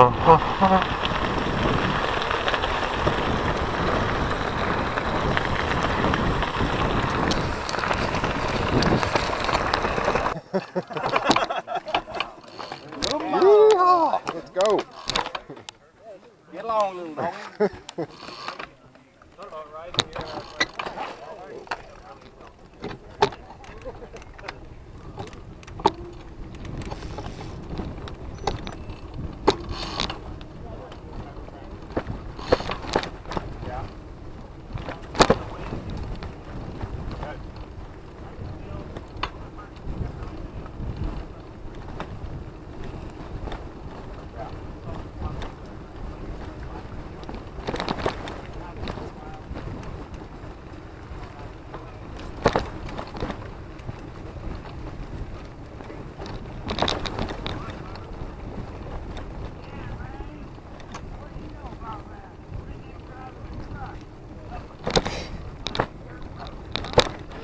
Let's. Get along, little dog.